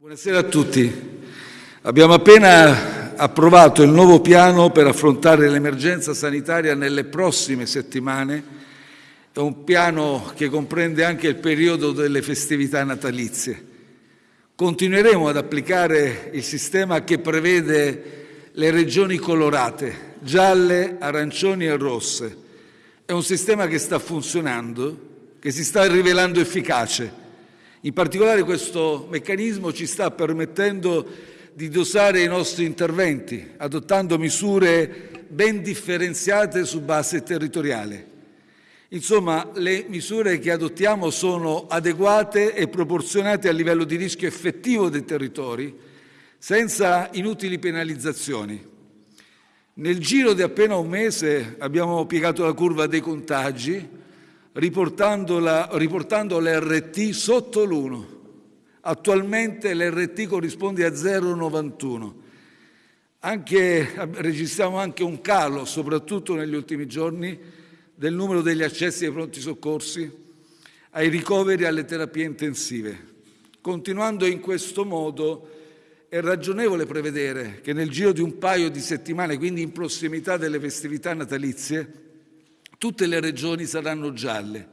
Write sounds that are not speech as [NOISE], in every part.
Buonasera a tutti. Abbiamo appena approvato il nuovo piano per affrontare l'emergenza sanitaria nelle prossime settimane. È un piano che comprende anche il periodo delle festività natalizie. Continueremo ad applicare il sistema che prevede le regioni colorate, gialle, arancioni e rosse. È un sistema che sta funzionando, che si sta rivelando efficace in particolare questo meccanismo ci sta permettendo di dosare i nostri interventi, adottando misure ben differenziate su base territoriale. Insomma, le misure che adottiamo sono adeguate e proporzionate al livello di rischio effettivo dei territori, senza inutili penalizzazioni. Nel giro di appena un mese abbiamo piegato la curva dei contagi, riportando l'RT sotto l'1. Attualmente l'RT corrisponde a 0,91. Anche, registriamo anche un calo, soprattutto negli ultimi giorni, del numero degli accessi ai pronti soccorsi, ai ricoveri e alle terapie intensive. Continuando in questo modo, è ragionevole prevedere che nel giro di un paio di settimane, quindi in prossimità delle festività natalizie, tutte le regioni saranno gialle.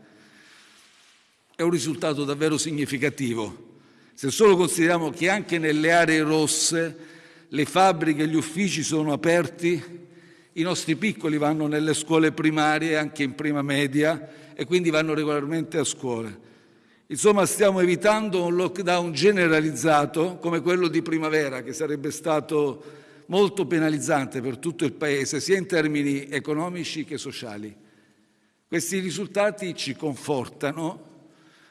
È un risultato davvero significativo. Se solo consideriamo che anche nelle aree rosse le fabbriche e gli uffici sono aperti, i nostri piccoli vanno nelle scuole primarie, anche in prima media, e quindi vanno regolarmente a scuola. Insomma, stiamo evitando un lockdown generalizzato come quello di primavera, che sarebbe stato molto penalizzante per tutto il Paese, sia in termini economici che sociali. Questi risultati ci confortano,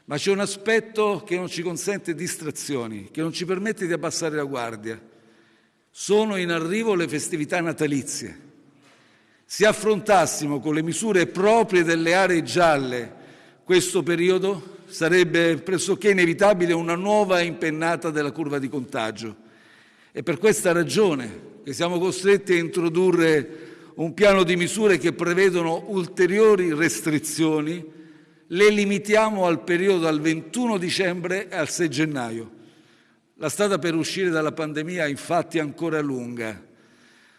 ma c'è un aspetto che non ci consente distrazioni, che non ci permette di abbassare la guardia. Sono in arrivo le festività natalizie. Se affrontassimo con le misure proprie delle aree gialle questo periodo, sarebbe pressoché inevitabile una nuova impennata della curva di contagio. È per questa ragione che siamo costretti a introdurre un piano di misure che prevedono ulteriori restrizioni, le limitiamo al periodo dal 21 dicembre al 6 gennaio. La strada per uscire dalla pandemia infatti è ancora lunga.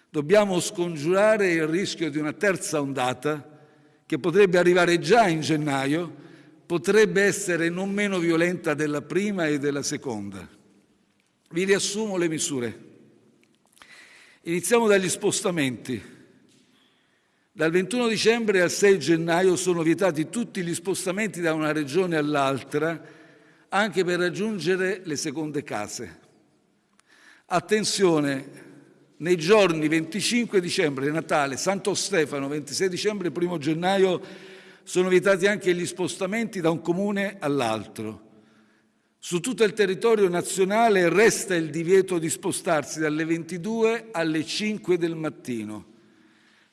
Dobbiamo scongiurare il rischio di una terza ondata che potrebbe arrivare già in gennaio, potrebbe essere non meno violenta della prima e della seconda. Vi riassumo le misure. Iniziamo dagli spostamenti. Dal 21 dicembre al 6 gennaio sono vietati tutti gli spostamenti da una regione all'altra, anche per raggiungere le seconde case. Attenzione, nei giorni 25 dicembre, Natale, Santo Stefano, 26 dicembre e 1 gennaio sono vietati anche gli spostamenti da un comune all'altro. Su tutto il territorio nazionale resta il divieto di spostarsi dalle 22 alle 5 del mattino.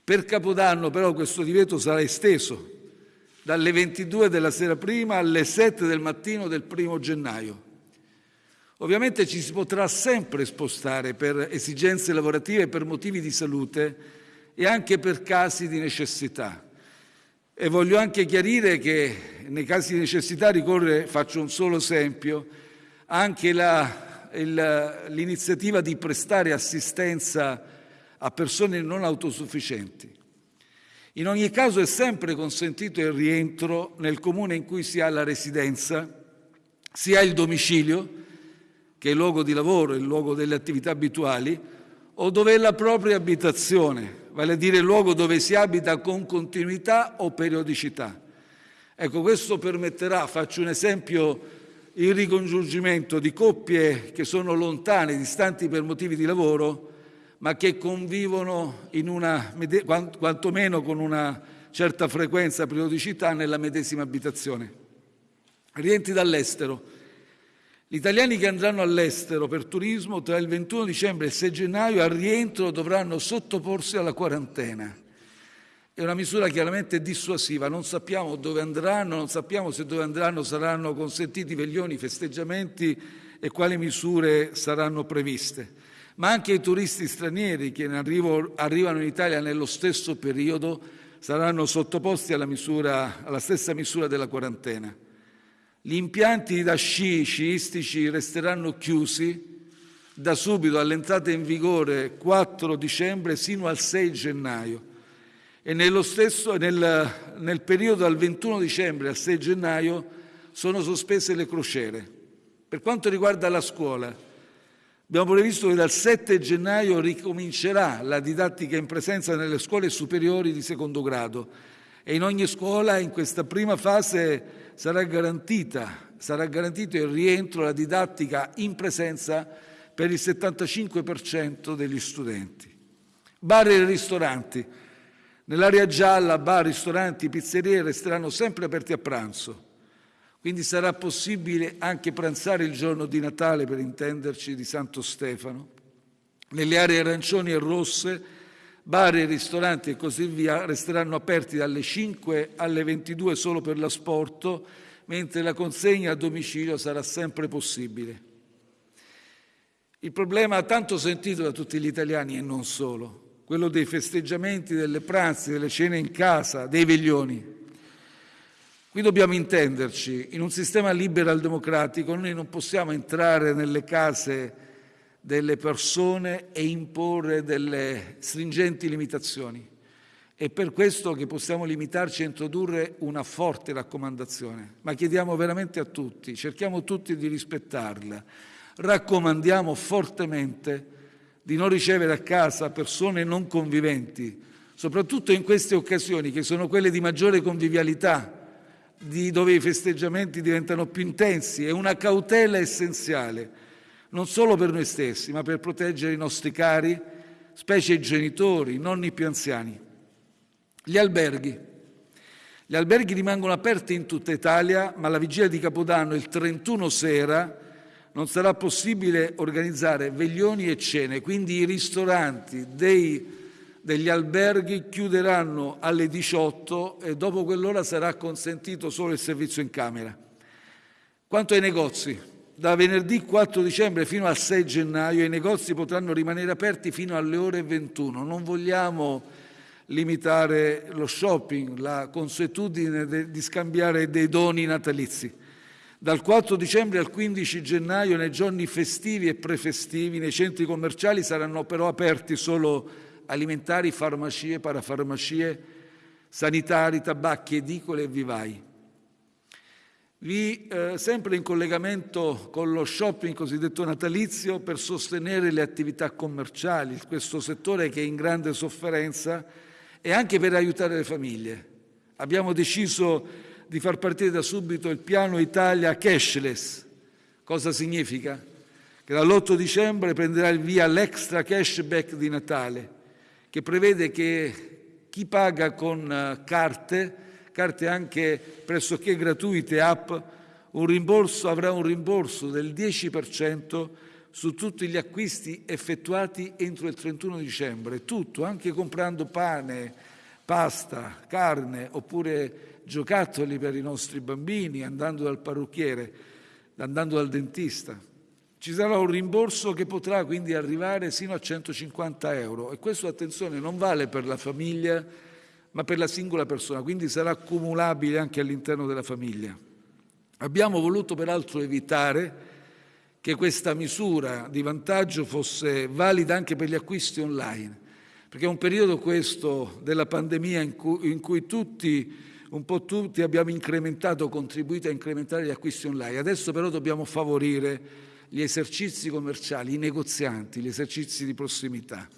Per Capodanno però questo divieto sarà esteso dalle 22 della sera prima alle 7 del mattino del primo gennaio. Ovviamente ci si potrà sempre spostare per esigenze lavorative, per motivi di salute e anche per casi di necessità. E voglio anche chiarire che nei casi di necessità ricorre, faccio un solo esempio, anche l'iniziativa di prestare assistenza a persone non autosufficienti. In ogni caso è sempre consentito il rientro nel comune in cui si ha la residenza, si ha il domicilio, che è il luogo di lavoro, il luogo delle attività abituali, o dove è la propria abitazione, vale a dire il luogo dove si abita con continuità o periodicità. Ecco, questo permetterà, faccio un esempio, il ricongiungimento di coppie che sono lontane, distanti per motivi di lavoro, ma che convivono una, quantomeno con una certa frequenza, periodicità nella medesima abitazione. Rientri dall'estero. Gli italiani che andranno all'estero per turismo tra il 21 dicembre e il 6 gennaio al rientro dovranno sottoporsi alla quarantena. È una misura chiaramente dissuasiva, non sappiamo dove andranno, non sappiamo se dove andranno saranno consentiti veglioni, festeggiamenti e quali misure saranno previste ma anche i turisti stranieri che arrivo, arrivano in Italia nello stesso periodo saranno sottoposti alla, misura, alla stessa misura della quarantena. Gli impianti da sci sciistici resteranno chiusi da subito all'entrata in vigore 4 dicembre sino al 6 gennaio e stesso, nel, nel periodo dal 21 dicembre al 6 gennaio sono sospese le crociere. Per quanto riguarda la scuola, abbiamo previsto che dal 7 gennaio ricomincerà la didattica in presenza nelle scuole superiori di secondo grado e in ogni scuola in questa prima fase sarà, sarà garantito il rientro, la didattica in presenza per il 75% degli studenti. Bar e ristoranti. Nell'area gialla bar, ristoranti, pizzerie resteranno sempre aperti a pranzo, quindi sarà possibile anche pranzare il giorno di Natale, per intenderci, di Santo Stefano. Nelle aree arancioni e rosse, bar e ristoranti e così via resteranno aperti dalle 5 alle 22 solo per l'asporto, mentre la consegna a domicilio sarà sempre possibile. Il problema tanto sentito da tutti gli italiani e non solo, quello dei festeggiamenti, delle pranzi, delle cene in casa, dei veglioni. Qui dobbiamo intenderci, in un sistema liberal democratico noi non possiamo entrare nelle case delle persone e imporre delle stringenti limitazioni. È per questo che possiamo limitarci a introdurre una forte raccomandazione, ma chiediamo veramente a tutti, cerchiamo tutti di rispettarla. Raccomandiamo fortemente di non ricevere a casa persone non conviventi, soprattutto in queste occasioni che sono quelle di maggiore convivialità, di dove i festeggiamenti diventano più intensi, è una cautela essenziale, non solo per noi stessi, ma per proteggere i nostri cari, specie i genitori, i nonni più anziani. Gli alberghi. Gli alberghi rimangono aperti in tutta Italia, ma la vigilia di Capodanno, il 31 sera, non sarà possibile organizzare veglioni e cene, quindi i ristoranti dei, degli alberghi chiuderanno alle 18 e dopo quell'ora sarà consentito solo il servizio in camera. Quanto ai negozi, da venerdì 4 dicembre fino al 6 gennaio i negozi potranno rimanere aperti fino alle ore 21. Non vogliamo limitare lo shopping, la consuetudine di scambiare dei doni natalizi. Dal 4 dicembre al 15 gennaio, nei giorni festivi e prefestivi, nei centri commerciali saranno però aperti solo alimentari, farmacie, parafarmacie, sanitari, tabacchi, edicole e vivai. Vi, eh, sempre in collegamento con lo shopping cosiddetto natalizio per sostenere le attività commerciali, questo settore che è in grande sofferenza e anche per aiutare le famiglie. Abbiamo deciso di far partire da subito il piano Italia cashless. Cosa significa? Che dall'8 dicembre prenderà il via l'extra cashback di Natale, che prevede che chi paga con eh, carte, carte anche pressoché gratuite, app, un rimborso, avrà un rimborso del 10% su tutti gli acquisti effettuati entro il 31 dicembre, tutto, anche comprando pane, pasta, carne oppure giocattoli per i nostri bambini, andando dal parrucchiere, andando dal dentista. Ci sarà un rimborso che potrà quindi arrivare sino a 150 euro e questo, attenzione, non vale per la famiglia ma per la singola persona, quindi sarà accumulabile anche all'interno della famiglia. Abbiamo voluto peraltro evitare che questa misura di vantaggio fosse valida anche per gli acquisti online, perché è un periodo questo della pandemia in cui, in cui tutti un po' tutti abbiamo incrementato, contribuito a incrementare gli acquisti online. Adesso però dobbiamo favorire gli esercizi commerciali, i negozianti, gli esercizi di prossimità.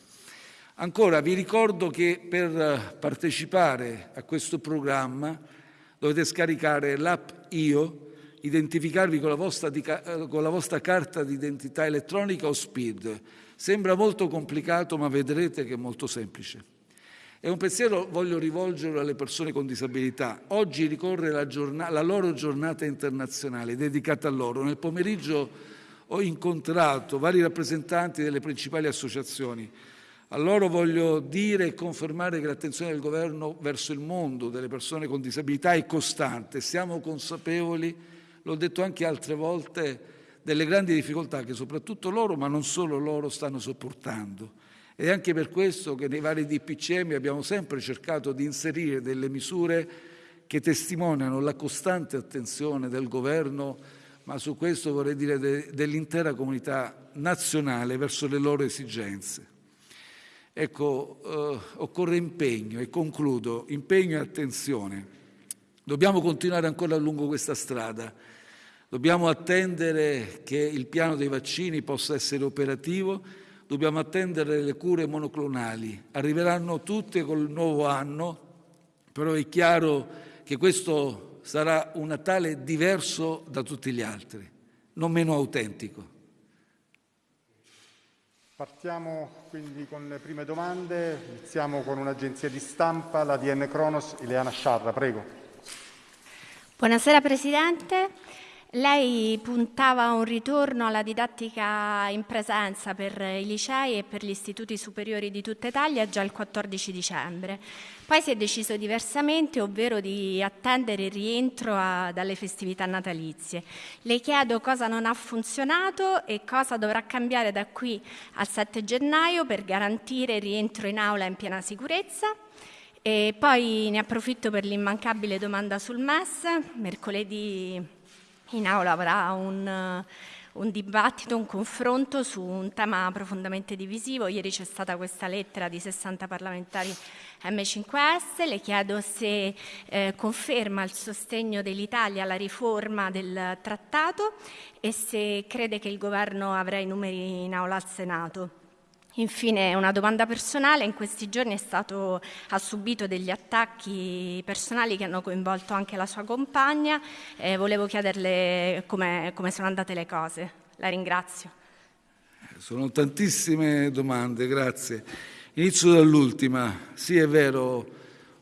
Ancora vi ricordo che per partecipare a questo programma dovete scaricare l'app Io, identificarvi con la, vostra, con la vostra carta di identità elettronica o SPID. Sembra molto complicato, ma vedrete che è molto semplice. E un pensiero voglio rivolgerlo alle persone con disabilità. Oggi ricorre la, giornata, la loro giornata internazionale dedicata a loro. Nel pomeriggio ho incontrato vari rappresentanti delle principali associazioni. A loro voglio dire e confermare che l'attenzione del governo verso il mondo delle persone con disabilità è costante. Siamo consapevoli, l'ho detto anche altre volte, delle grandi difficoltà che soprattutto loro, ma non solo loro, stanno sopportando. Ed è anche per questo che nei vari DPCM abbiamo sempre cercato di inserire delle misure che testimoniano la costante attenzione del governo, ma su questo vorrei dire de, dell'intera comunità nazionale verso le loro esigenze. Ecco, eh, occorre impegno e concludo, impegno e attenzione. Dobbiamo continuare ancora lungo questa strada. Dobbiamo attendere che il piano dei vaccini possa essere operativo, dobbiamo attendere le cure monoclonali. Arriveranno tutte col nuovo anno, però è chiaro che questo sarà un Natale diverso da tutti gli altri, non meno autentico. Partiamo quindi con le prime domande, iniziamo con un'agenzia di stampa, la DN Cronos, Ileana Sciarra, prego. Buonasera Presidente. Lei puntava a un ritorno alla didattica in presenza per i licei e per gli istituti superiori di tutta Italia già il 14 dicembre. Poi si è deciso diversamente, ovvero di attendere il rientro a, dalle festività natalizie. Le chiedo cosa non ha funzionato e cosa dovrà cambiare da qui al 7 gennaio per garantire il rientro in aula in piena sicurezza. E poi ne approfitto per l'immancabile domanda sul MES. Mercoledì in aula avrà un, un, dibattito, un confronto su un tema profondamente divisivo. Ieri c'è stata questa lettera di 60 parlamentari M5S, le chiedo se eh, conferma il sostegno dell'Italia alla riforma del trattato e se crede che il governo avrà i numeri in aula al Senato. Infine una domanda personale, in questi giorni stato, ha subito degli attacchi personali che hanno coinvolto anche la sua compagna, eh, volevo chiederle come, come sono andate le cose. La ringrazio. Sono tantissime domande, grazie. Inizio dall'ultima. Sì, è vero,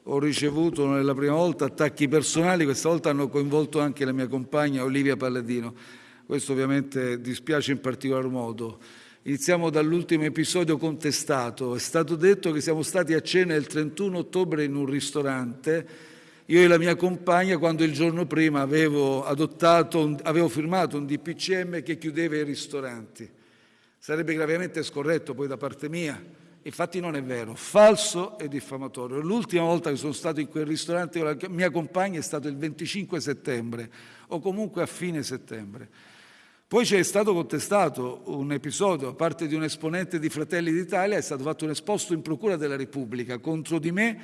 ho ricevuto nella prima volta attacchi personali, questa volta hanno coinvolto anche la mia compagna Olivia Palladino. Questo ovviamente dispiace in particolar modo. Iniziamo dall'ultimo episodio contestato. È stato detto che siamo stati a cena il 31 ottobre in un ristorante, io e la mia compagna, quando il giorno prima avevo, un, avevo firmato un DPCM che chiudeva i ristoranti. Sarebbe gravemente scorretto poi da parte mia. Infatti non è vero, falso e diffamatorio. L'ultima volta che sono stato in quel ristorante con la mia compagna è stato il 25 settembre o comunque a fine settembre. Poi c'è stato contestato un episodio da parte di un esponente di Fratelli d'Italia, è stato fatto un esposto in Procura della Repubblica contro di me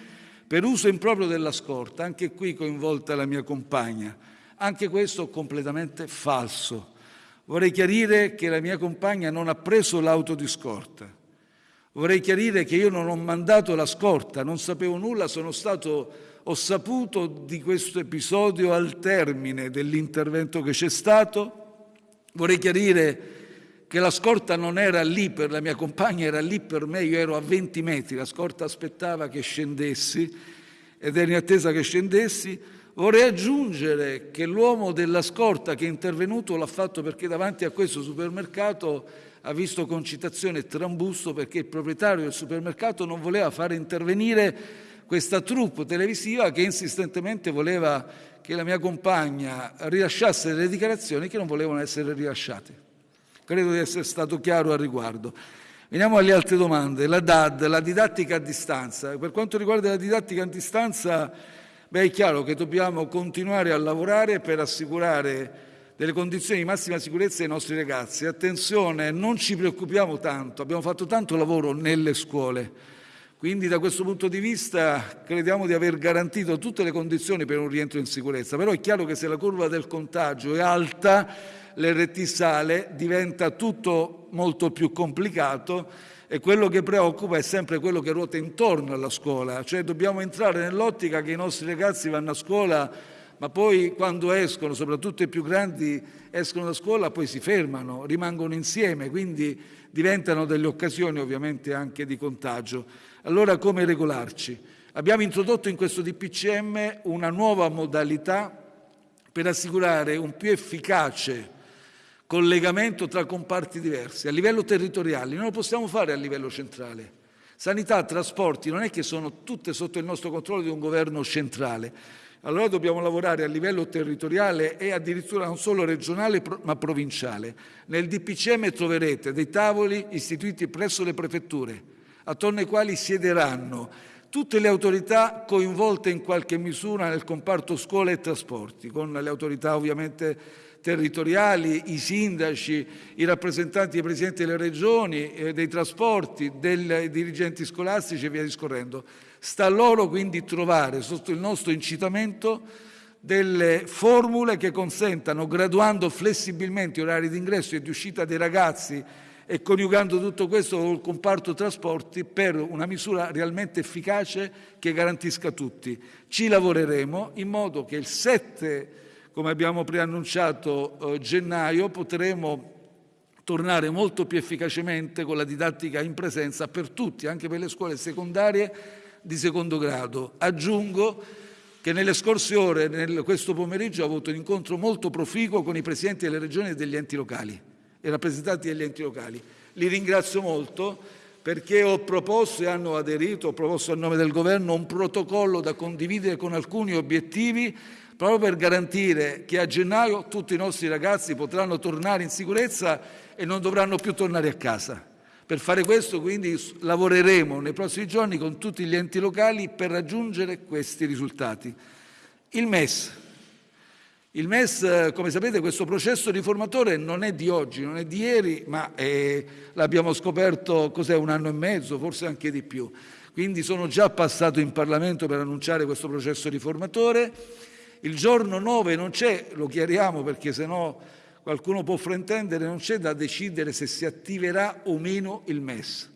per uso improprio della scorta, anche qui coinvolta la mia compagna. Anche questo completamente falso. Vorrei chiarire che la mia compagna non ha preso l'auto di scorta. Vorrei chiarire che io non ho mandato la scorta, non sapevo nulla, sono stato, ho saputo di questo episodio al termine dell'intervento che c'è stato Vorrei chiarire che la scorta non era lì per la mia compagna, era lì per me, io ero a 20 metri, la scorta aspettava che scendessi ed ero in attesa che scendessi. Vorrei aggiungere che l'uomo della scorta che è intervenuto l'ha fatto perché davanti a questo supermercato ha visto concitazione e trambusto perché il proprietario del supermercato non voleva fare intervenire questa troupe televisiva che insistentemente voleva che la mia compagna rilasciasse delle dichiarazioni che non volevano essere rilasciate. Credo di essere stato chiaro al riguardo. Veniamo alle altre domande. La DAD, la didattica a distanza. Per quanto riguarda la didattica a distanza, beh, è chiaro che dobbiamo continuare a lavorare per assicurare delle condizioni di massima sicurezza ai nostri ragazzi. Attenzione, non ci preoccupiamo tanto, abbiamo fatto tanto lavoro nelle scuole quindi da questo punto di vista crediamo di aver garantito tutte le condizioni per un rientro in sicurezza, però è chiaro che se la curva del contagio è alta, l'RT sale, diventa tutto molto più complicato e quello che preoccupa è sempre quello che ruota intorno alla scuola, cioè dobbiamo entrare nell'ottica che i nostri ragazzi vanno a scuola ma poi quando escono, soprattutto i più grandi, escono da scuola, poi si fermano, rimangono insieme, quindi diventano delle occasioni ovviamente anche di contagio. Allora come regolarci? Abbiamo introdotto in questo DPCM una nuova modalità per assicurare un più efficace collegamento tra comparti diversi a livello territoriale, non lo possiamo fare a livello centrale. Sanità, trasporti non è che sono tutte sotto il nostro controllo di un governo centrale. Allora dobbiamo lavorare a livello territoriale e addirittura non solo regionale ma provinciale. Nel DPCM troverete dei tavoli istituiti presso le prefetture attorno ai quali siederanno tutte le autorità coinvolte in qualche misura nel comparto scuola e trasporti, con le autorità ovviamente territoriali, i sindaci, i rappresentanti dei presidenti delle regioni, eh, dei trasporti, dei dirigenti scolastici e via discorrendo. Sta a loro quindi trovare sotto il nostro incitamento delle formule che consentano, graduando flessibilmente gli orari di ingresso e di uscita dei ragazzi e coniugando tutto questo con il comparto trasporti per una misura realmente efficace che garantisca tutti. Ci lavoreremo in modo che il 7 come abbiamo preannunciato, eh, gennaio potremo tornare molto più efficacemente con la didattica in presenza per tutti, anche per le scuole secondarie di secondo grado. Aggiungo che nelle scorse ore, nel, questo pomeriggio, ho avuto un incontro molto proficuo con i presidenti delle regioni e degli enti locali e rappresentanti degli enti locali. Li ringrazio molto perché ho proposto e hanno aderito, ho proposto a nome del governo un protocollo da condividere con alcuni obiettivi proprio per garantire che a gennaio tutti i nostri ragazzi potranno tornare in sicurezza e non dovranno più tornare a casa. Per fare questo quindi lavoreremo nei prossimi giorni con tutti gli enti locali per raggiungere questi risultati. Il MES. Il MES, come sapete, questo processo riformatore non è di oggi, non è di ieri, ma è, l'abbiamo scoperto un anno e mezzo, forse anche di più. Quindi sono già passato in Parlamento per annunciare questo processo riformatore il giorno 9 non c'è, lo chiariamo perché sennò qualcuno può fraintendere, non c'è da decidere se si attiverà o meno il MES,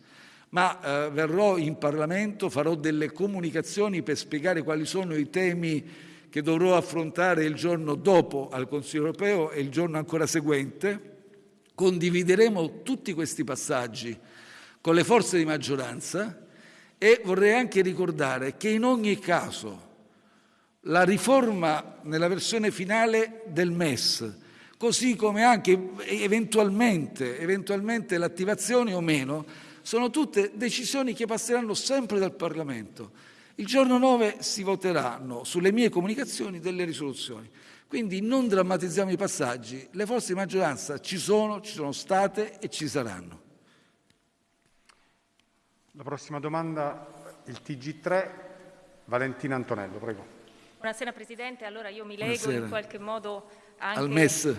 ma eh, verrò in Parlamento, farò delle comunicazioni per spiegare quali sono i temi che dovrò affrontare il giorno dopo al Consiglio europeo e il giorno ancora seguente. Condivideremo tutti questi passaggi con le forze di maggioranza e vorrei anche ricordare che in ogni caso la riforma nella versione finale del MES, così come anche eventualmente, eventualmente l'attivazione o meno, sono tutte decisioni che passeranno sempre dal Parlamento. Il giorno 9 si voteranno sulle mie comunicazioni delle risoluzioni. Quindi non drammatizziamo i passaggi, le forze di maggioranza ci sono, ci sono state e ci saranno. La prossima domanda, il TG3, Valentina Antonello, prego. Buonasera Presidente, allora io mi leggo Buonasera. in qualche modo anche Al MES.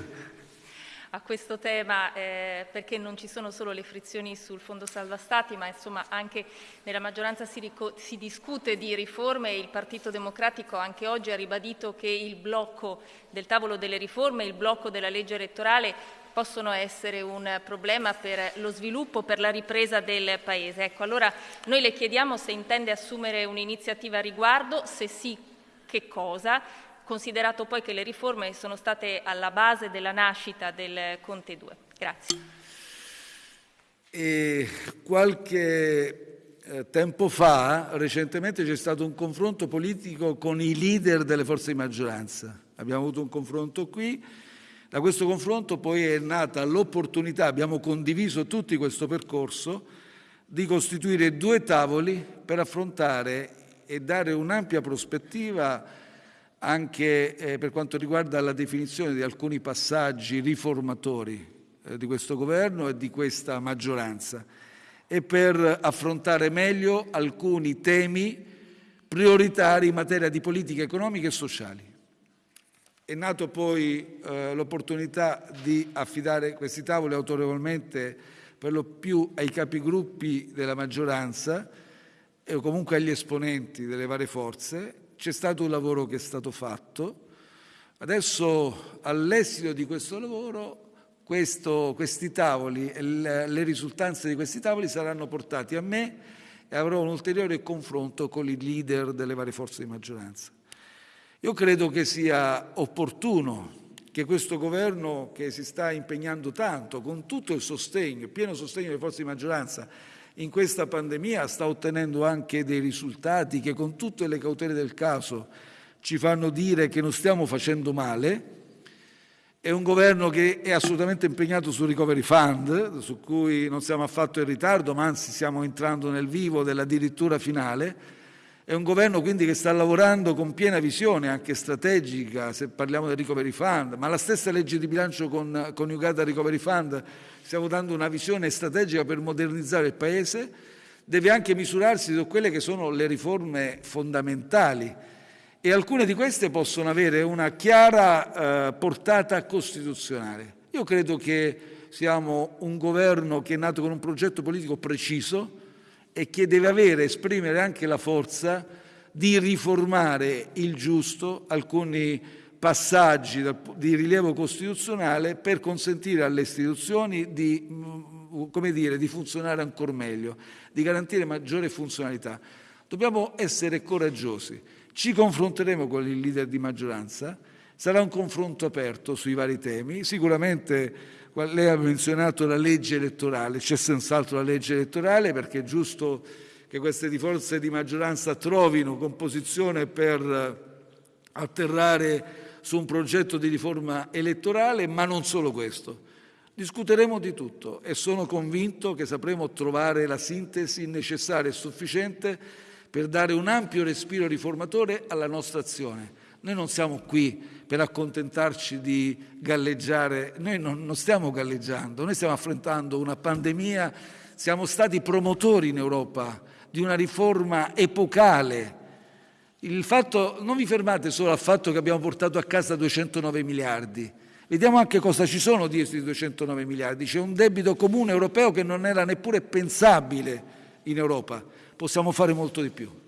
a questo tema eh, perché non ci sono solo le frizioni sul Fondo Salva Stati, ma insomma anche nella maggioranza si, si, discute di riforme e il Partito Democratico anche oggi ha ribadito che il blocco del tavolo delle riforme, il blocco della legge elettorale possono essere un problema per lo sviluppo, per la ripresa del Paese. Ecco, allora noi le chiediamo se intende assumere un'iniziativa a riguardo, se sì che cosa, considerato poi che le riforme sono state alla base della nascita del Conte 2. Grazie. E qualche eh, tempo fa, recentemente, c'è stato un confronto politico con i leader delle forze di maggioranza. Abbiamo avuto un confronto qui. Da questo confronto poi è nata l'opportunità, abbiamo condiviso tutti questo percorso, di costituire due tavoli per affrontare e dare un'ampia prospettiva anche eh, per quanto riguarda la definizione di alcuni passaggi riformatori eh, di questo governo e di questa maggioranza e per affrontare meglio alcuni temi prioritari in materia di politica economica e sociali. È nato poi eh, l'opportunità di affidare questi tavoli autorevolmente per lo più ai capigruppi della maggioranza, o comunque agli esponenti delle varie forze. C'è stato un lavoro che è stato fatto. Adesso, all'esito di questo lavoro, questo, questi tavoli e le risultanze di questi tavoli saranno portati a me e avrò un ulteriore confronto con i leader delle varie forze di maggioranza. Io credo che sia opportuno che questo governo che si sta impegnando tanto, con tutto il sostegno, pieno sostegno delle forze di maggioranza, in questa pandemia sta ottenendo anche dei risultati che con tutte le cautele del caso ci fanno dire che non stiamo facendo male. È un governo che è assolutamente impegnato sul recovery fund, su cui non siamo affatto in ritardo, ma anzi stiamo entrando nel vivo dell'addirittura finale. È un governo quindi che sta lavorando con piena visione, anche strategica, se parliamo del recovery fund, ma la stessa legge di bilancio con, coniugata al recovery fund stiamo dando una visione strategica per modernizzare il Paese, deve anche misurarsi su quelle che sono le riforme fondamentali e alcune di queste possono avere una chiara eh, portata costituzionale. Io credo che siamo un governo che è nato con un progetto politico preciso e che deve avere, esprimere anche la forza di riformare il giusto alcuni passaggi di rilievo costituzionale per consentire alle istituzioni di, mm, come dire, di funzionare ancora meglio, di garantire maggiore funzionalità. Dobbiamo essere coraggiosi. Ci confronteremo con il leader di maggioranza, sarà un confronto aperto sui vari temi. Sicuramente lei ha menzionato la legge elettorale, c'è senz'altro la legge elettorale perché è giusto che queste forze di maggioranza trovino composizione per atterrare su un progetto di riforma elettorale, ma non solo questo. Discuteremo di tutto e sono convinto che sapremo trovare la sintesi necessaria e sufficiente per dare un ampio respiro riformatore alla nostra azione. Noi non siamo qui per accontentarci di galleggiare, noi non, non stiamo galleggiando, noi stiamo affrontando una pandemia, siamo stati promotori in Europa di una riforma epocale. Il fatto, non vi fermate solo al fatto che abbiamo portato a casa 209 miliardi, Vediamo anche cosa ci sono dietro i 209 miliardi. C'è un debito comune europeo che non era neppure pensabile in Europa. Possiamo fare molto di più.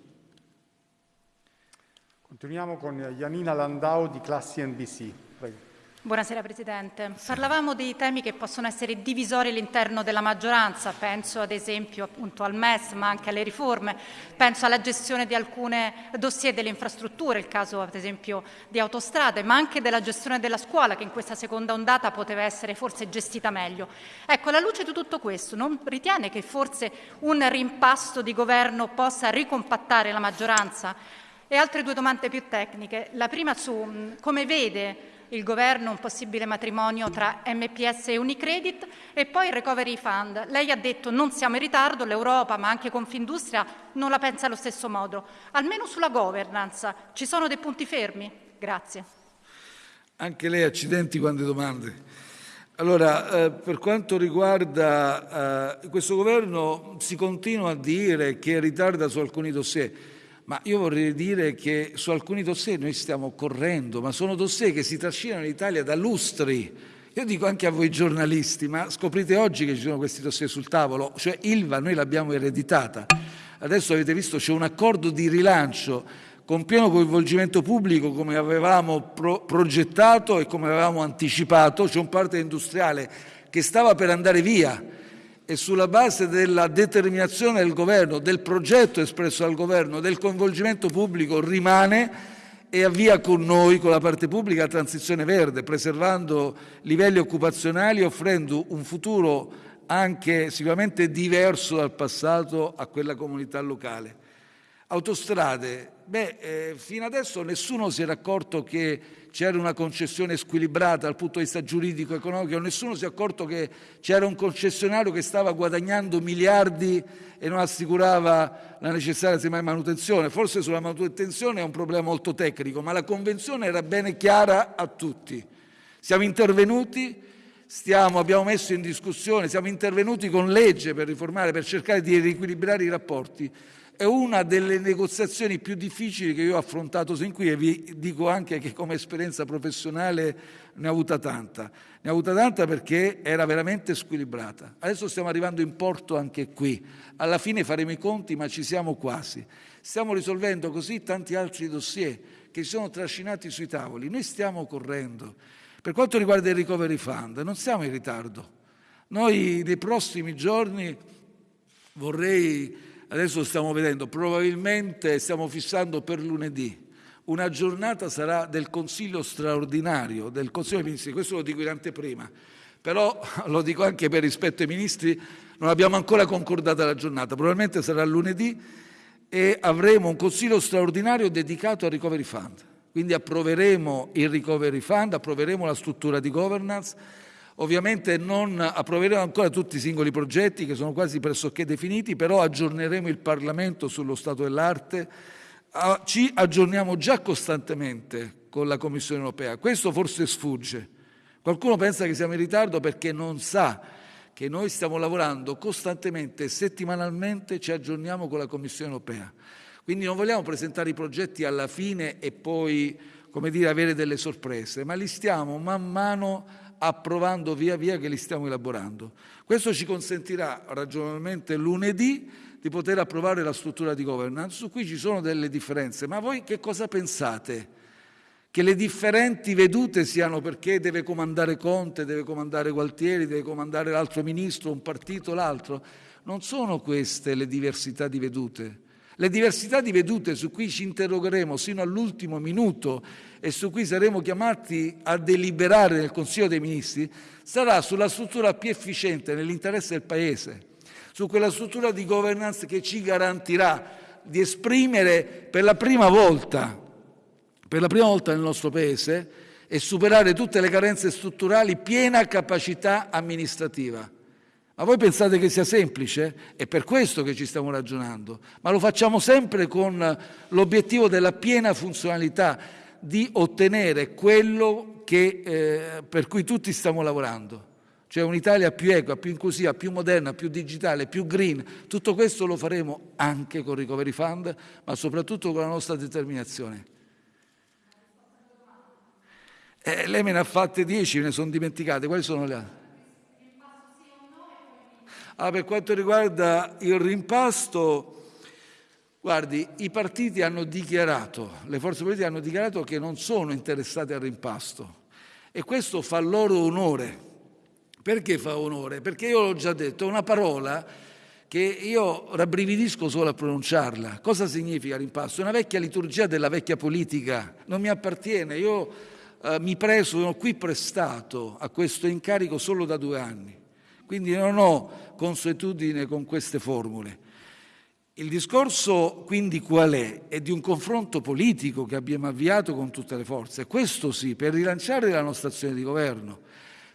Continuiamo con Janina Landau di Classi NBC. Prego. Buonasera Presidente. Parlavamo dei temi che possono essere divisori all'interno della maggioranza, penso ad esempio appunto al MES ma anche alle riforme, penso alla gestione di alcune dossier delle infrastrutture, il caso ad esempio di autostrade, ma anche della gestione della scuola che in questa seconda ondata poteva essere forse gestita meglio. Ecco, alla luce di tutto questo, non ritiene che forse un rimpasto di governo possa ricompattare la maggioranza? E altre due domande più tecniche. La prima su come vede il governo un possibile matrimonio tra MPS e Unicredit e poi il Recovery Fund. Lei ha detto non siamo in ritardo, l'Europa ma anche Confindustria non la pensa allo stesso modo. Almeno sulla governance ci sono dei punti fermi? Grazie. Anche lei accidenti quante domande. Allora, eh, per quanto riguarda eh, questo governo, si continua a dire che ritarda su alcuni dossier. Ma io vorrei dire che su alcuni dossier noi stiamo correndo, ma sono dossier che si trascinano in Italia da lustri. Io dico anche a voi giornalisti, ma scoprite oggi che ci sono questi dossier sul tavolo, cioè Ilva noi l'abbiamo ereditata. Adesso avete visto c'è un accordo di rilancio con pieno coinvolgimento pubblico come avevamo pro- progettato e come avevamo anticipato, c'è un parte industriale che stava per andare via e sulla base della determinazione del governo, del progetto espresso dal governo, del coinvolgimento pubblico rimane e avvia con noi, con la parte pubblica, la transizione verde, preservando livelli occupazionali e offrendo un futuro anche sicuramente diverso dal passato a quella comunità locale. Autostrade, beh, eh, fino adesso nessuno si era accorto che c'era una concessione squilibrata dal punto di vista giuridico economico, nessuno si è accorto che c'era un concessionario che stava guadagnando miliardi e non assicurava la necessaria semmai, manutenzione. Forse sulla manutenzione è un problema molto tecnico, ma la convenzione era bene chiara a tutti. Siamo intervenuti, stiamo, abbiamo messo in discussione, siamo intervenuti con legge per riformare, per cercare di riequilibrare i rapporti è una delle negoziazioni più difficili che io ho affrontato sin qui e vi dico anche che come esperienza professionale ne ho avuta tanta. Ne ho avuta tanta perché era veramente squilibrata. Adesso stiamo arrivando in porto anche qui. Alla fine faremo i conti, ma ci siamo quasi. Stiamo risolvendo così tanti altri dossier che si sono trascinati sui tavoli. Noi stiamo correndo. Per quanto riguarda il Recovery Fund, non siamo in ritardo. Noi nei prossimi giorni vorrei adesso stiamo vedendo, probabilmente stiamo fissando per lunedì. Una giornata sarà del Consiglio straordinario, del Consiglio dei Ministri, questo lo dico in anteprima, però [LAUGHS] lo dico anche per rispetto ai Ministri, non abbiamo ancora concordata la giornata, probabilmente sarà lunedì e avremo un Consiglio straordinario dedicato al Recovery Fund. Quindi approveremo il Recovery Fund, approveremo la struttura di governance, Ovviamente non approveremo ancora tutti i singoli progetti che sono quasi pressoché definiti, però aggiorneremo il Parlamento sullo stato dell'arte, ci aggiorniamo già costantemente con la Commissione europea. Questo forse sfugge. Qualcuno pensa che siamo in ritardo perché non sa che noi stiamo lavorando costantemente, settimanalmente ci aggiorniamo con la Commissione europea. Quindi non vogliamo presentare i progetti alla fine e poi come dire, avere delle sorprese, ma li stiamo man mano approvando via via che li stiamo elaborando. Questo ci consentirà ragionevolmente lunedì di poter approvare la struttura di governance, su cui ci sono delle differenze. Ma voi che cosa pensate? Che le differenti vedute siano perché deve comandare Conte, deve comandare Gualtieri, deve comandare l'altro ministro, un partito, l'altro? Non sono queste le diversità di vedute. Le diversità di vedute su cui ci interrogheremo sino all'ultimo minuto e su cui saremo chiamati a deliberare nel Consiglio dei Ministri sarà sulla struttura più efficiente nell'interesse del Paese, su quella struttura di governance che ci garantirà di esprimere per la prima volta, per la prima volta nel nostro Paese e superare tutte le carenze strutturali piena capacità amministrativa. Ma voi pensate che sia semplice? È per questo che ci stiamo ragionando, ma lo facciamo sempre con l'obiettivo della piena funzionalità, di ottenere quello che, eh, per cui tutti stiamo lavorando, cioè un'Italia più equa, più inclusiva, più moderna, più digitale, più green. Tutto questo lo faremo anche con Recovery Fund, ma soprattutto con la nostra determinazione. Eh, lei me ne ha fatte dieci, me ne sono dimenticate. Quali sono le altre? Ah, per quanto riguarda il rimpasto, guardi, i partiti hanno dichiarato, le forze politiche hanno dichiarato che non sono interessate al rimpasto e questo fa loro onore. Perché fa onore? Perché io l'ho già detto, è una parola che io rabbrividisco solo a pronunciarla. Cosa significa rimpasto? È una vecchia liturgia della vecchia politica, non mi appartiene. Io eh, mi preso, sono qui prestato a questo incarico solo da due anni quindi non ho consuetudine con queste formule. Il discorso quindi qual è? È di un confronto politico che abbiamo avviato con tutte le forze, questo sì, per rilanciare la nostra azione di governo.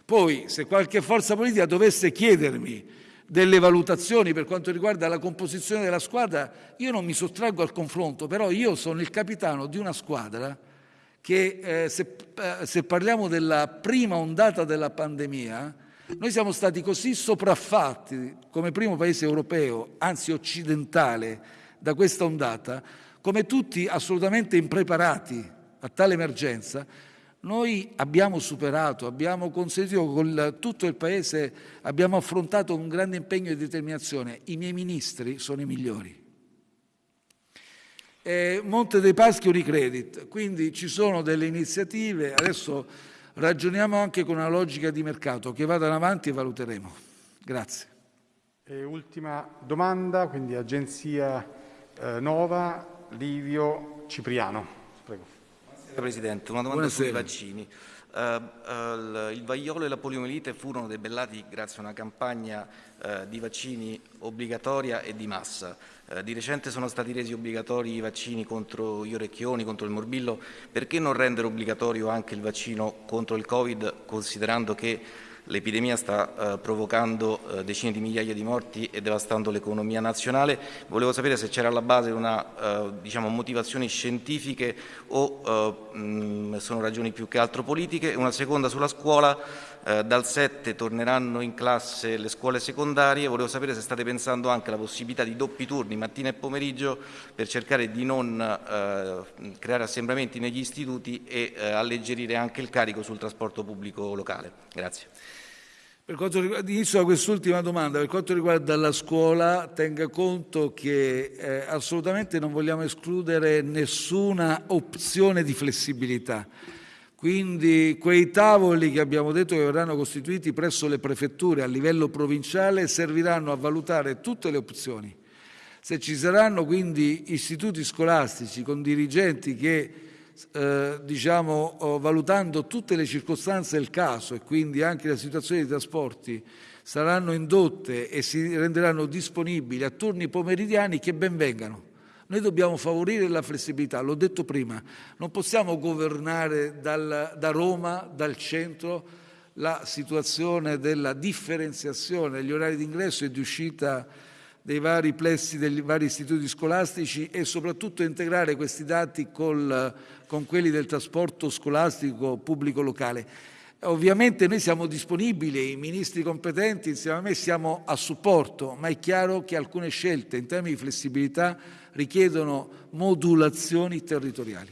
Poi, se qualche forza politica dovesse chiedermi delle valutazioni per quanto riguarda la composizione della squadra, io non mi sottraggo al confronto, però io sono il capitano di una squadra che, eh, se, eh, se parliamo della prima ondata della pandemia, noi siamo stati così sopraffatti come primo paese europeo, anzi occidentale, da questa ondata, come tutti assolutamente impreparati a tale emergenza, noi abbiamo superato, abbiamo consentito con tutto il Paese, abbiamo affrontato un grande impegno di determinazione. I miei ministri sono i migliori. Eh, Monte dei Paschi Unicredit, quindi ci sono delle iniziative, adesso ragioniamo anche con una logica di mercato che vadano avanti e valuteremo. Grazie. E ultima domanda, quindi Agenzia eh, Nova, Livio Cipriano. Prego. Buonasera Presidente, una domanda Buonasera. sui vaccini. Uh, uh, il vaiolo e la poliomielite furono debellati grazie a una campagna uh, di vaccini obbligatoria e di massa. Di recente sono stati resi obbligatori i vaccini contro gli orecchioni, contro il morbillo. Perché non rendere obbligatorio anche il vaccino contro il Covid, considerando che L'epidemia sta eh, provocando eh, decine di migliaia di morti e devastando l'economia nazionale. Volevo sapere se c'era alla base una, eh, diciamo, motivazioni scientifiche o eh, mh, sono ragioni più che altro politiche. Una seconda sulla scuola, eh, dal 7 torneranno in classe le scuole secondarie. Volevo sapere se state pensando anche alla possibilità di doppi turni mattina e pomeriggio per cercare di non eh, creare assembramenti negli istituti e alleggerire anche il carico sul trasporto pubblico locale. Grazie. Per quanto riguarda, inizio da quest'ultima domanda, per quanto riguarda la scuola, tenga conto che eh, assolutamente non vogliamo escludere nessuna opzione di flessibilità. Quindi quei tavoli che abbiamo detto che verranno costituiti presso le prefetture a livello provinciale serviranno a valutare tutte le opzioni. Se ci saranno quindi istituti scolastici con dirigenti che eh, diciamo, valutando tutte le circostanze del caso e quindi anche la situazione dei trasporti saranno indotte e si renderanno disponibili a turni pomeridiani che ben vengano. Noi dobbiamo favorire la flessibilità, l'ho detto prima, non possiamo governare dal, da Roma, dal centro, la situazione della differenziazione degli orari di ingresso e di uscita dei vari plessi dei vari istituti scolastici e soprattutto integrare questi dati col, con quelli del trasporto scolastico pubblico locale. Ovviamente noi siamo disponibili, i ministri competenti insieme a me siamo a supporto, ma è chiaro che alcune scelte in termini di flessibilità richiedono modulazioni territoriali.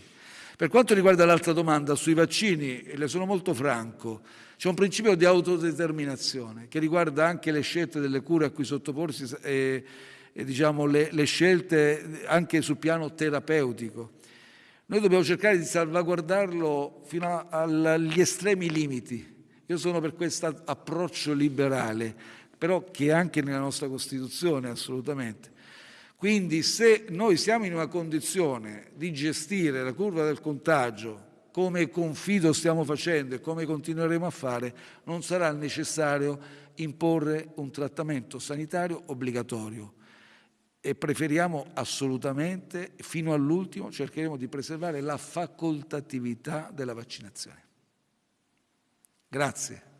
Per quanto riguarda l'altra domanda sui vaccini, le sono molto franco, c'è un principio di autodeterminazione che riguarda anche le scelte delle cure a cui sottoporsi e, e diciamo, le, le scelte anche sul piano terapeutico. Noi dobbiamo cercare di salvaguardarlo fino agli estremi limiti. Io sono per questo approccio liberale, però che è anche nella nostra Costituzione assolutamente. Quindi se noi siamo in una condizione di gestire la curva del contagio come confido stiamo facendo e come continueremo a fare, non sarà necessario imporre un trattamento sanitario obbligatorio e preferiamo assolutamente, fino all'ultimo, cercheremo di preservare la facoltatività della vaccinazione. Grazie.